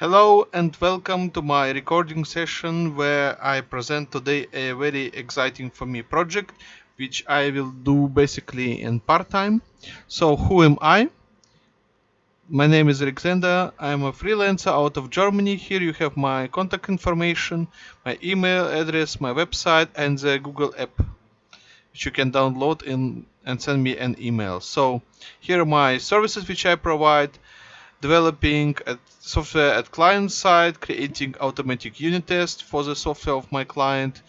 Hello and welcome to my recording session where I present today a very exciting for me project which I will do basically in part-time. So who am I? My name is Alexander. I'm a freelancer out of Germany. Here you have my contact information, my email address, my website and the Google app which you can download in, and send me an email. So here are my services which I provide developing software at client side, creating automatic unit tests for the software of my client,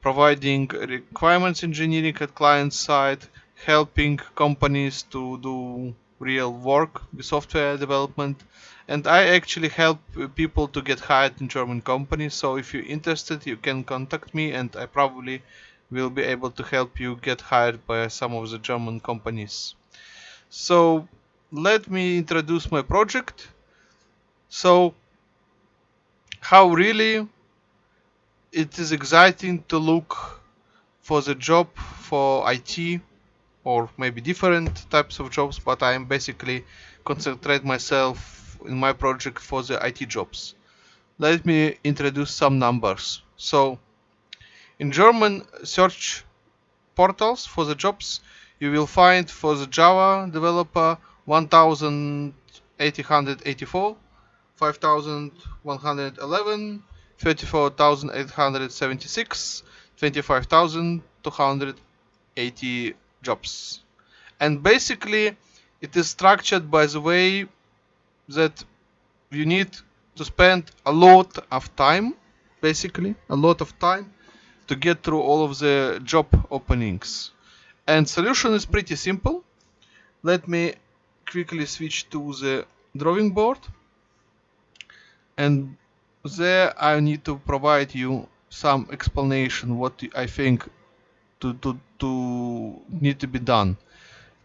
providing requirements engineering at client side, helping companies to do real work with software development. And I actually help people to get hired in German companies. So if you're interested, you can contact me and I probably will be able to help you get hired by some of the German companies. So let me introduce my project. So, how really it is exciting to look for the job for IT or maybe different types of jobs, but I am basically concentrate myself in my project for the IT jobs. Let me introduce some numbers. So, in German search portals for the jobs, you will find for the Java developer 1884, 5111, 34876, 25280 jobs. And basically, it is structured by the way that you need to spend a lot of time, basically, a lot of time to get through all of the job openings. And solution is pretty simple. Let me quickly switch to the drawing board and there I need to provide you some explanation what I think to, to, to need to be done.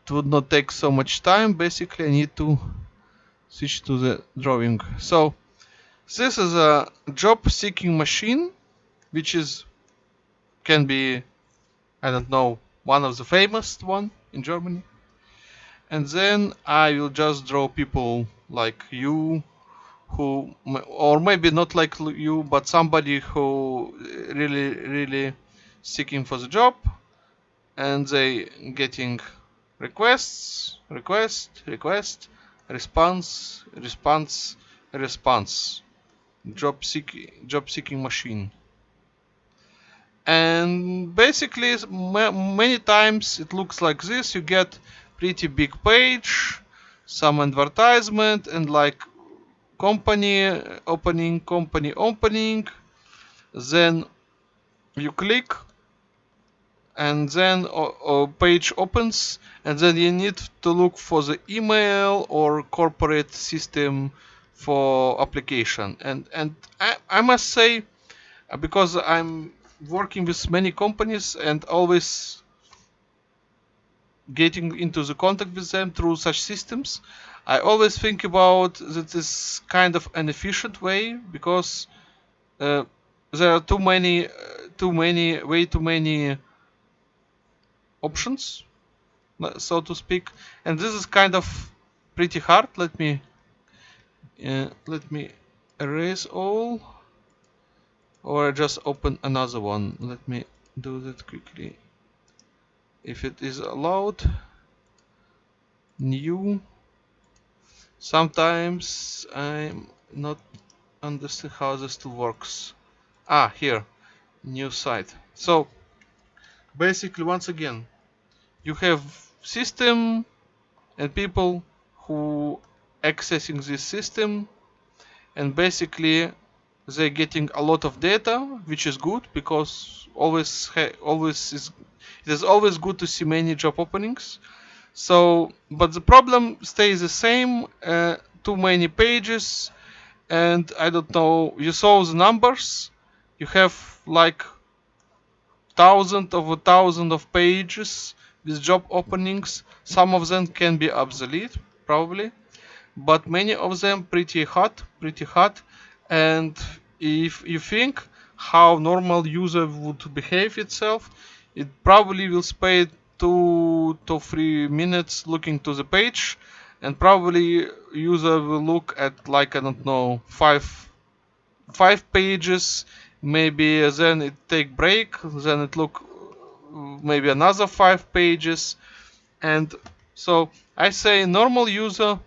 It would not take so much time. Basically, I need to switch to the drawing. So this is a job seeking machine, which is can be, I don't know, one of the famous one in Germany and then I will just draw people like you who or maybe not like you but somebody who eh, really really seeking for the job. And they getting requests request request response response response. Job seeking job seeking machine. And basically many times it looks like this. You get pretty big page some advertisement and like company opening company opening. Then you click and then a, page opens and then you need to look for the email or corporate system for application. And and I, I must say because I'm working with many companies and always getting into the contact with them through such systems. I always think about that is kind of an efficient way because uh, there are too many, uh, too many, way too many options, so to speak, and this is kind of pretty hard. Let me uh, let me erase all, or just open another one. Let me do that quickly if it is allowed new. Sometimes I'm not understand how this works. Ah here. New site. So basically once again you have system and people who accessing this system and basically they're getting a lot of data which is good because always always is it is always good to see many job openings. So, but the problem stays the same. Uh, too many pages, and I don't know. You saw the numbers. You have like thousand of a thousand of pages with job openings. Some of them can be obsolete, probably, but many of them pretty hot, pretty hot. And if you think how normal user would behave itself, it probably will spend two to three minutes looking to the page and probably user will look at like I don't know five five pages. Maybe then it take break then it look maybe another five pages. And so I say normal user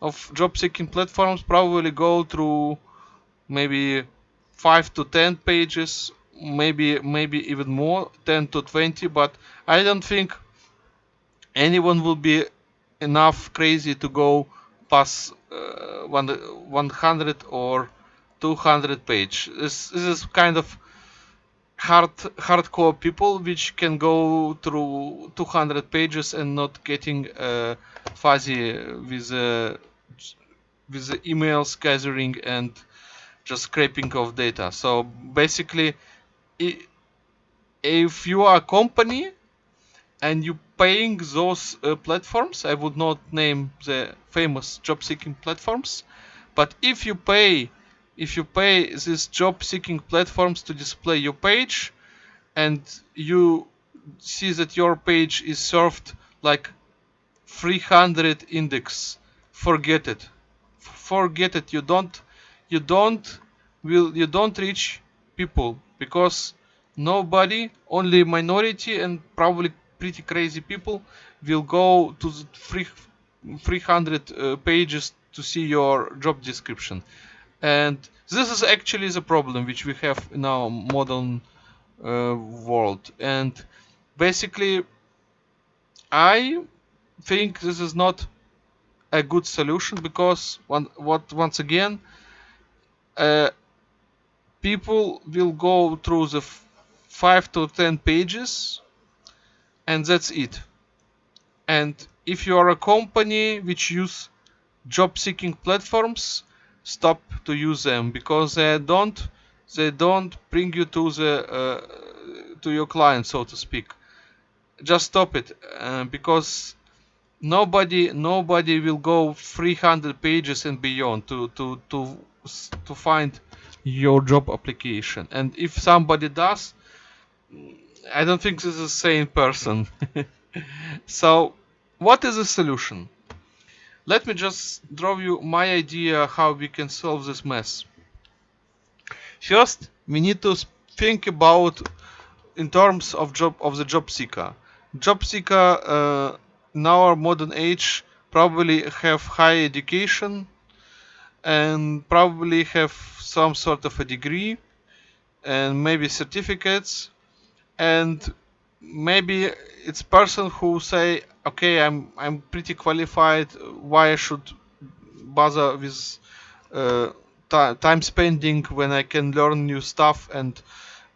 of job seeking platforms probably go through maybe 5 to 10 pages maybe maybe even more 10 to 20 but I don't think anyone will be enough crazy to go past uh, 100 or 200 page. This, this is kind of hard hardcore people which can go through 200 pages and not getting uh, fuzzy with uh, with the emails gathering and just scraping of data. So basically if you are a company and you paying those uh, platforms i would not name the famous job seeking platforms but if you pay if you pay these job seeking platforms to display your page and you see that your page is served like 300 index forget it. Forget it. You don't you don't will you don't reach people because nobody only minority and probably pretty crazy people will go to the 300 uh, pages to see your job description. And this is actually the problem which we have in our modern uh, world. And basically i think this is not a good solution because one, what once again uh, people will go through the 5 to 10 pages and that's it. And if you are a company which use job seeking platforms stop to use them because they don't they don't bring you to the uh, to your client so to speak. Just stop it uh, because nobody nobody will go 300 pages and beyond to to to to find your job application and if somebody does i don't think this is the same person so what is the solution let me just draw you my idea how we can solve this mess. First, we need to think about in terms of job of the job seeker. Job seeker uh, in our modern age probably have high education and probably have some sort of a degree and maybe certificates. And maybe it's person who say okay i'm i'm pretty qualified. Why i should bother with uh, time spending when i can learn new stuff and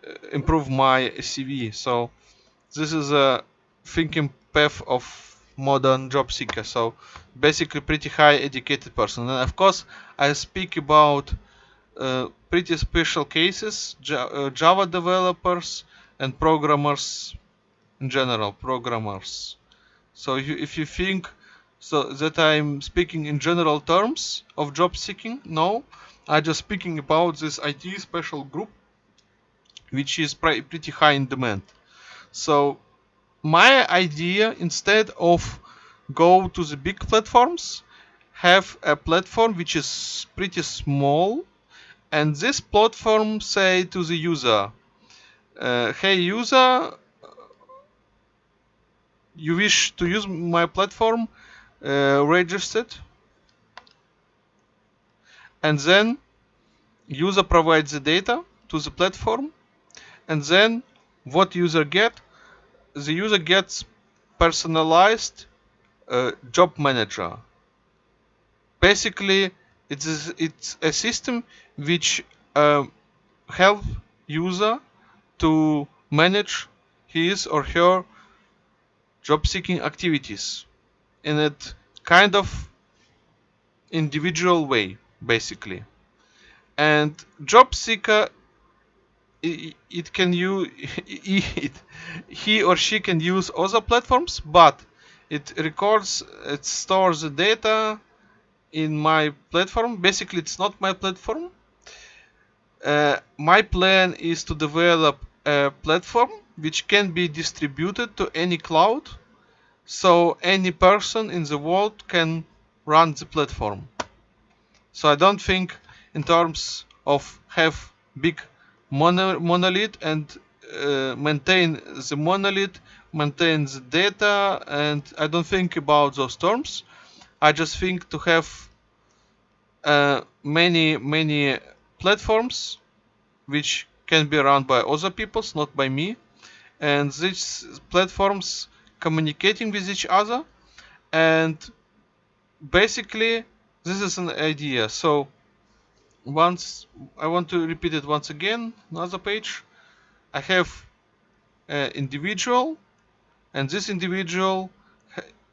uh, improve my cv so this is a thinking path of modern job seeker. So basically pretty high educated person. And of course i speak about uh, pretty special cases uh, java developers and programmers in general programmers. So if you, if you think so that I'm speaking in general terms of job seeking no. I'm just speaking about this IT special group which is pretty high in demand. So my idea instead of go to the big platforms have a platform which is pretty small and this platform say to the user uh, hey user you wish to use my platform uh, registered? And then user provides the data to the platform and then what user get? The user gets personalized uh, job manager basically it's it's a system which uh, help user to manage his or her job seeking activities in a kind of individual way basically. And job seeker it, can use it, he or she can use other platforms but it records it stores the data in my platform basically it's not my platform uh, my plan is to develop a platform which can be distributed to any cloud so any person in the world can run the platform. So I don't think in terms of have big mono monolith and uh, maintain the monolith, maintain the data, and I don't think about those terms. I just think to have uh, many many platforms which can be run by other peoples, not by me, and these platforms communicating with each other, and basically this is an idea. So once I want to repeat it once again, another page. I have an individual, and this individual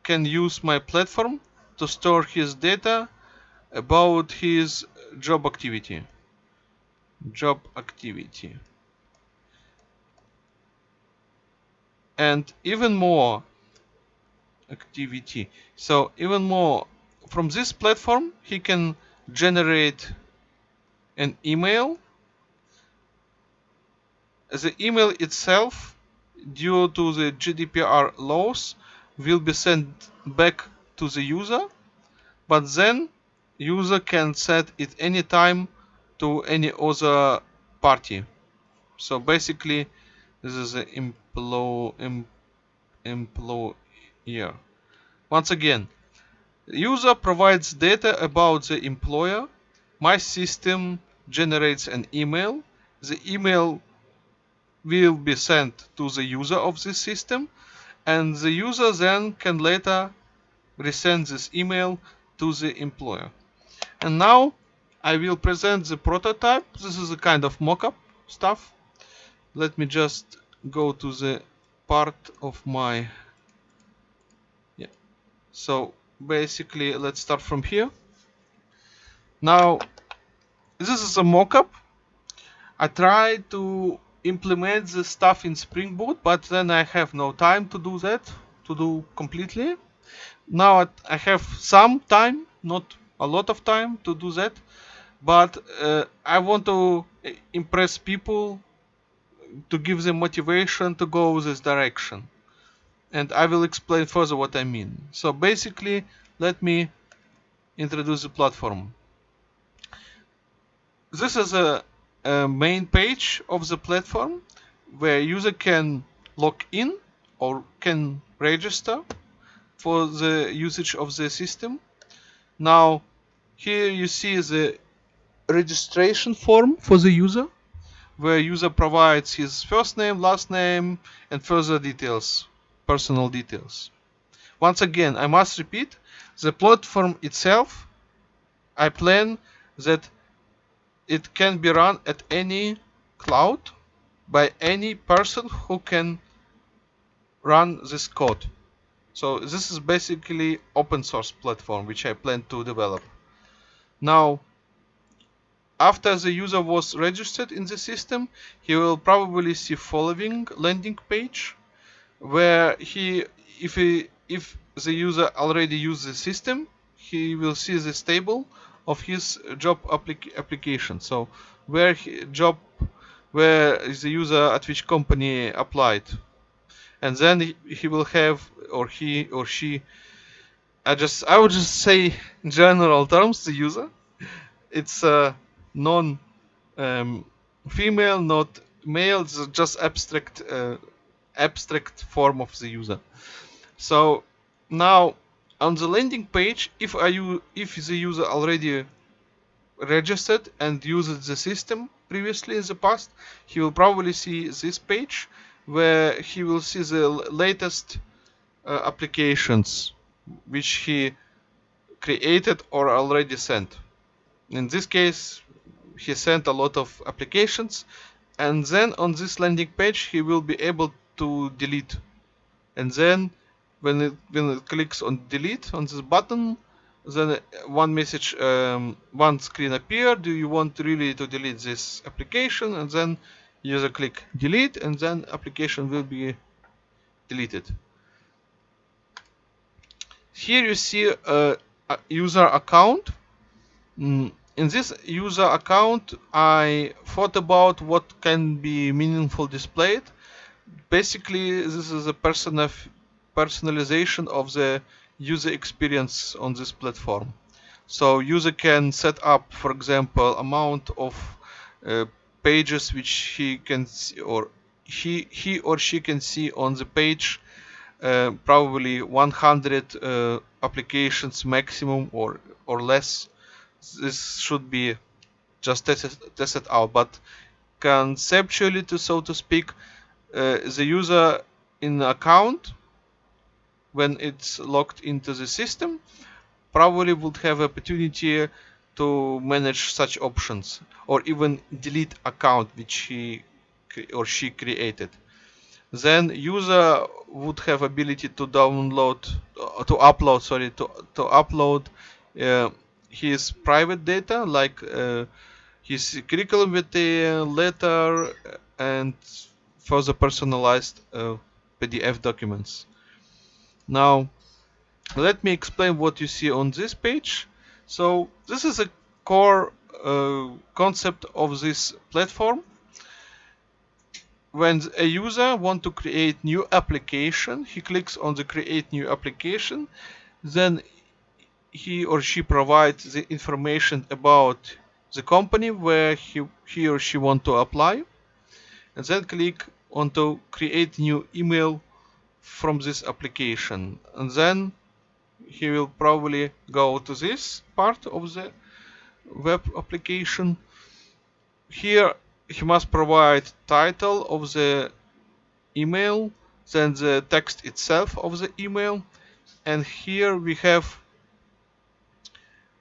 can use my platform to store his data about his job activity. Job activity. And even more activity. So even more from this platform, he can generate an email. The email itself, due to the GDPR laws, will be sent back to the user, but then user can set it anytime to any other party. So basically, this is an employee employer. Once again, user provides data about the employer. My system generates an email. The email will be sent to the user of this system and the user then can later resend this email to the employer. And now I will present the prototype. This is a kind of mock-up stuff. Let me just go to the part of my yeah. So basically let's start from here. Now this is a mock-up. I tried to implement the stuff in Spring Boot, but then I have no time to do that, to do completely. Now I have some time, not a lot of time to do that but uh, I want to impress people to give them motivation to go this direction. And I will explain further what I mean. So basically let me introduce the platform. This is a, a main page of the platform where user can log in or can register for the usage of the system. Now here you see the registration form for the user where user provides his first name, last name and further details, personal details. Once again, I must repeat, the platform itself, I plan that it can be run at any cloud by any person who can run this code. So this is basically open source platform which I plan to develop. Now, after the user was registered in the system, he will probably see following landing page where he, if he, if the user already used the system, he will see this table of his job applic application. So where he, job, where is the user at which company applied, and then he, he will have or he or she. I just I would just say in general terms the user it's a non um, female, not male. It's just abstract uh, abstract form of the user. So now on the landing page, if I if the user already registered and used the system previously in the past, he will probably see this page where he will see the latest uh, applications which he created or already sent. In this case he sent a lot of applications and then on this landing page he will be able to delete. And then when it, when it clicks on delete on this button then one message um, one screen appear. Do you want really to delete this application? And then user click delete and then application will be deleted here you see a, a user account mm, in this user account I thought about what can be meaningful displayed basically this is a person personalization of the user experience on this platform. So user can set up, for example, amount of uh, pages which he can see or he he or she can see on the page probably 100 uh, applications maximum or or less. This should be just tested, tested out. But conceptually to so to speak uh, the user in account when it's logged into the system probably would have opportunity to manage such options or even delete account which he or she created then user would have ability to download uh, to upload sorry to to upload uh, his private data like uh, his curriculum the letter and further personalized uh, PDF documents. Now let me explain what you see on this page. So this is a core uh, concept of this platform when a user want to create new application he clicks on the create new application then he or she provides the information about the company where he, he or she want to apply and then click on to create new email from this application. And then he will probably go to this part of the web application. Here he must provide title of the email then the text itself of the email. And here we have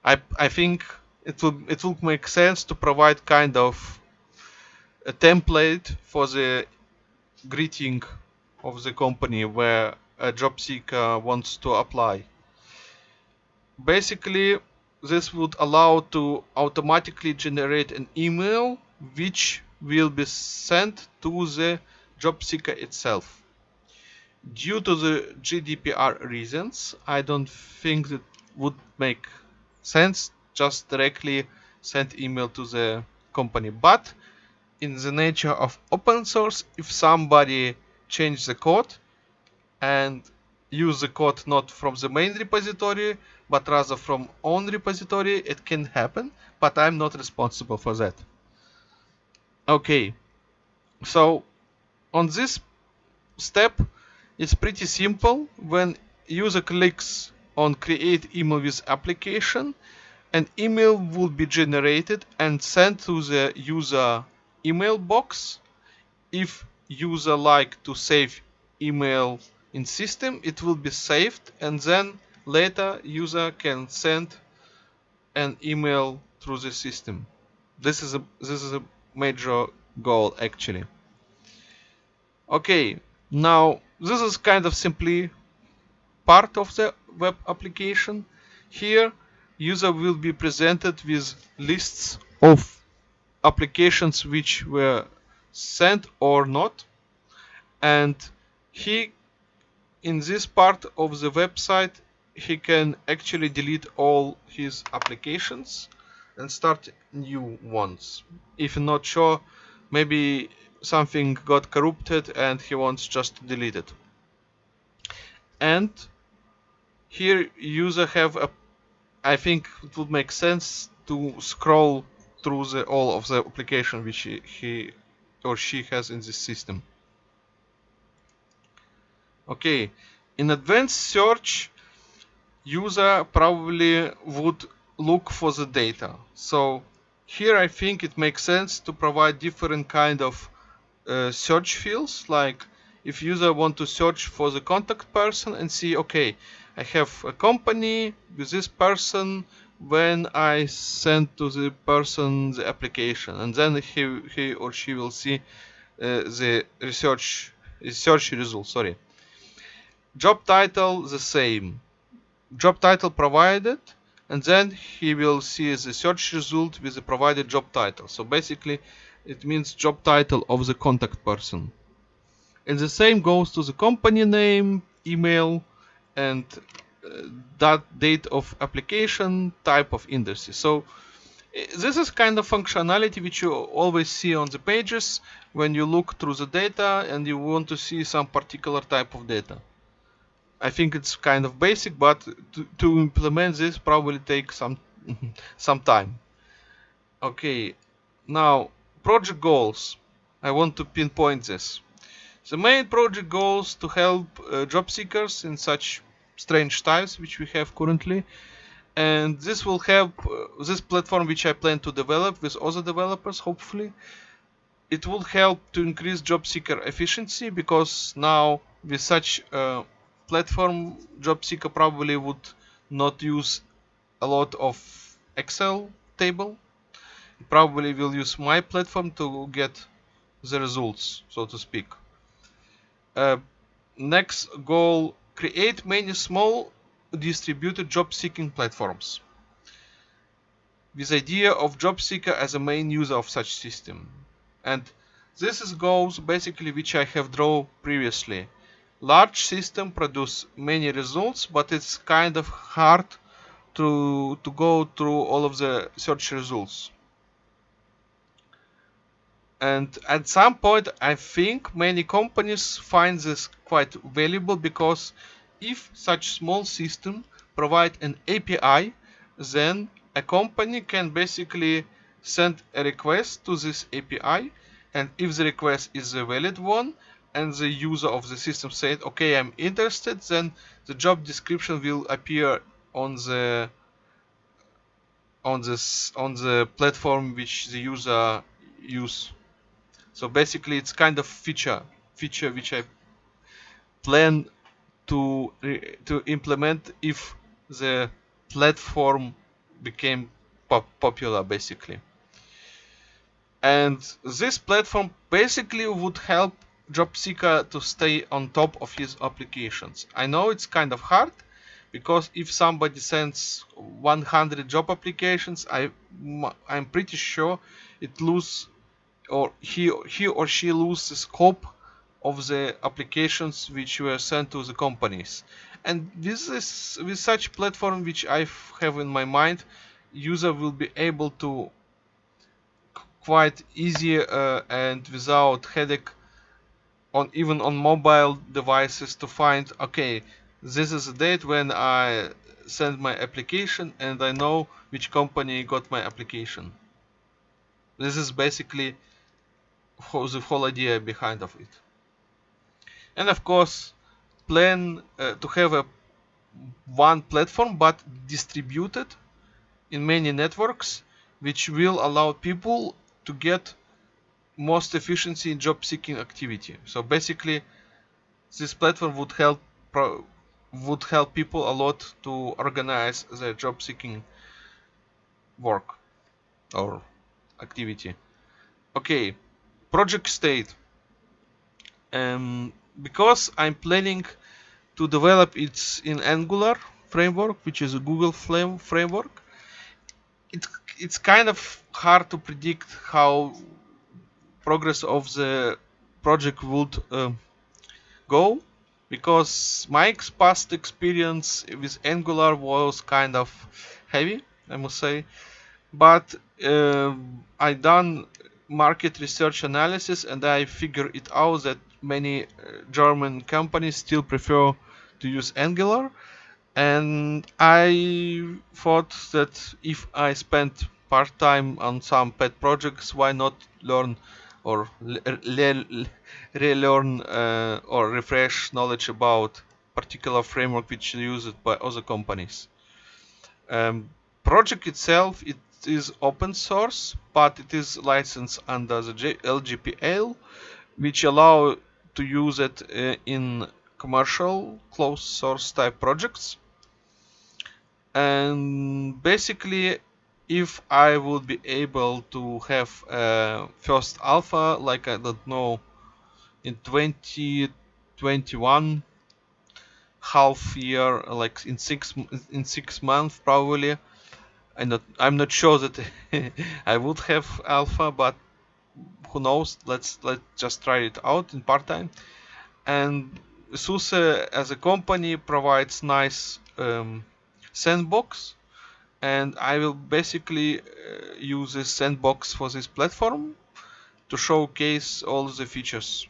I, I think it will it will make sense to provide kind of a template for the greeting of the company where a job seeker wants to apply. Basically this would allow to automatically generate an email which will be sent to the job seeker itself. Due to the GDPR reasons, I don't think it would make sense just directly send email to the company. But in the nature of open source, if somebody change the code and use the code not from the main repository, but rather from own repository, it can happen, but I'm not responsible for that. Okay, so on this step, it's pretty simple. When user clicks on create email with application, an email will be generated and sent to the user email box. If user like to save email in system, it will be saved and then later user can send an email through the system. This is a this is a major goal actually. Okay, now this is kind of simply part of the web application. Here user will be presented with lists of applications which were sent or not and he in this part of the website he can actually delete all his applications and start new ones. If not sure, maybe something got corrupted and he wants just to delete it. And here user have a I think it would make sense to scroll through the all of the application which he, he or she has in this system. Okay, in advanced search user probably would look for the data. So here I think it makes sense to provide different kind of uh, search fields. Like if user want to search for the contact person and see okay I have a company with this person when I send to the person the application. And then he, he or she will see uh, the research search result sorry. Job title the same. Job title provided and then he will see the search result with the provided job title. So basically it means job title of the contact person. And the same goes to the company name email and uh, that date of application type of industry so eh, this is kind of functionality which you always see on the pages when you look through the data and you want to see some particular type of data I think it's kind of basic, but to, to implement this probably takes some some time. Okay, now project goals. I want to pinpoint this. The main project goals to help uh, job seekers in such strange times which we have currently and this will help uh, this platform which I plan to develop with other developers hopefully it will help to increase job seeker efficiency because now with such a platform job seeker probably would not use a lot of Excel table. Probably will use my platform to get the results so to speak. Uh, next goal create many small distributed job seeking platforms. With idea of job seeker as a main user of such system. And this is goals basically which I have drawn previously large system produce many results but it's kind of hard to to go through all of the search results. And at some point I think many companies find this quite valuable because if such small system provide an API then a company can basically send a request to this API and if the request is a valid one and the user of the system said okay I'm interested then the job description will appear on the on this on the platform which the user use. So basically it's kind of feature feature which I plan to to implement if the platform became pop popular basically. And this platform basically would help job seeker to stay on top of his applications. I know it's kind of hard because if somebody sends 100 job applications i i'm pretty sure it lose or he he or she lose the scope of the applications which were sent to the companies. And this is with such platform which I have in my mind user will be able to quite easy uh, and without headache on even on mobile devices to find okay this is the date when I send my application and I know which company got my application. This is basically the whole idea behind of it. And of course plan uh, to have a one platform but distributed in many networks which will allow people to get most efficiency in job seeking activity. So basically this platform would help would help people a lot to organize their job seeking work or activity. Okay project state. Um, because I'm planning to develop it in Angular framework which is a Google Flame framework it, it's kind of hard to predict how progress of the project would uh, go because my past experience with Angular was kind of heavy I must say. But uh, I done market research analysis and I figured it out that many uh, German companies still prefer to use Angular. And I thought that if I spent part time on some pet projects why not learn or relearn uh, or refresh knowledge about particular framework which is used by other companies. Um, project itself it is open source, but it is licensed under the LGPL, which allow to use it uh, in commercial closed source type projects. And basically, if I would be able to have first alpha, like I don't know, in 2021 half year, like in six in six months probably, I'm not I'm not sure that I would have alpha, but who knows? Let's let's just try it out in part time. And SUSE as a company provides nice um, sandbox, and I will basically uh, use this sandbox for this platform to showcase all the features.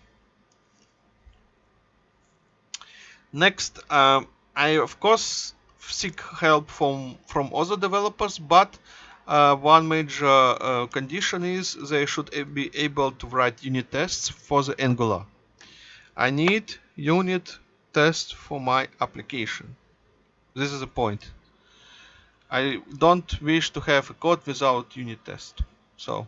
Next, um, I of course seek help from from other developers, but uh, one major uh, condition is they should be able to write unit tests for the Angular. I need unit test for my application. This is the point. I don't wish to have a code without unit test. So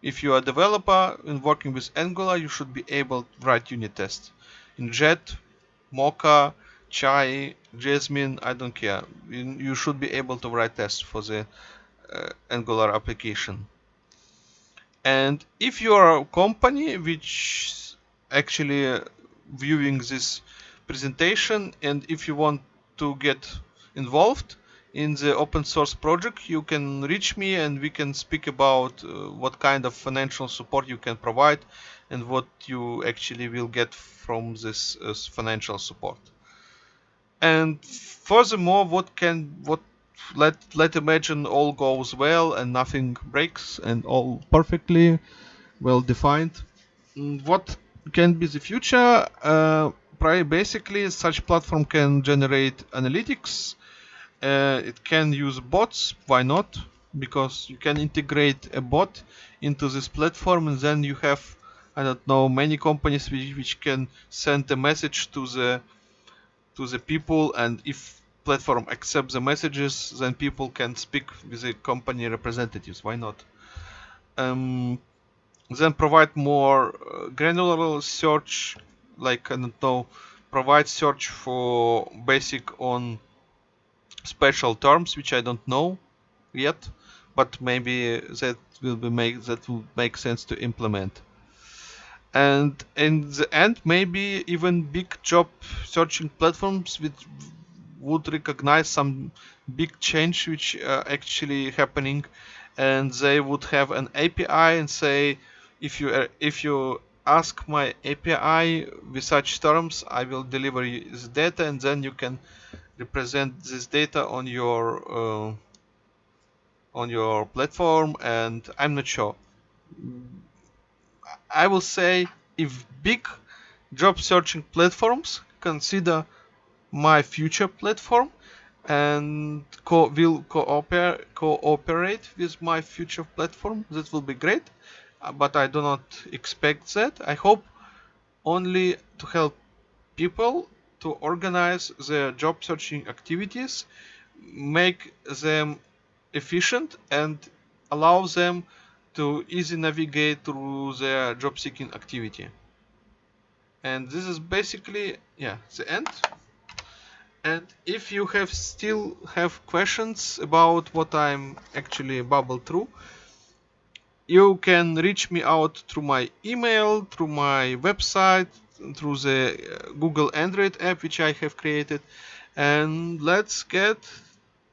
if you are a developer and working with Angular, you should be able to write unit tests. In Jest, Mocha, Chai, Jasmine, I don't care. You should be able to write tests for the uh, Angular application. And if you are a company which actually uh, viewing this presentation and if you want to get involved in the open source project you can reach me and we can speak about uh, what kind of financial support you can provide and what you actually will get from this uh, financial support. And furthermore what can what let let imagine all goes well and nothing breaks and all perfectly well defined. Mm, what can be the future? Uh, basically such platform can generate analytics uh, it can use bots why not? Because you can integrate a bot into this platform and then you have I don't know many companies which, which can send a message to the to the people and if platform accepts the messages then people can speak with the company representatives why not? Um, then provide more uh, granular search like I don't know provide search for basic on special terms which I don't know yet but maybe that will be make that will make sense to implement. And in the end maybe even big job searching platforms which would recognize some big change which uh, actually happening. And they would have an API and say if you uh, if you ask my API with such terms I will deliver you the data and then you can represent this data on your uh, on your platform and I'm not sure. I will say if big job searching platforms consider my future platform and co will cooperate cooperate with my future platform that will be great. Uh, but I do not expect that. I hope only to help people to organize their job searching activities make them efficient and allow them to easy navigate through their job seeking activity. And this is basically yeah the end. And if you have still have questions about what I'm actually bubbled through you can reach me out through my email through my website through the uh, Google Android app which I have created and let's get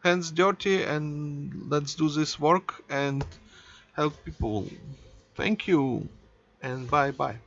hands dirty and let's do this work and help people. Thank you and bye bye.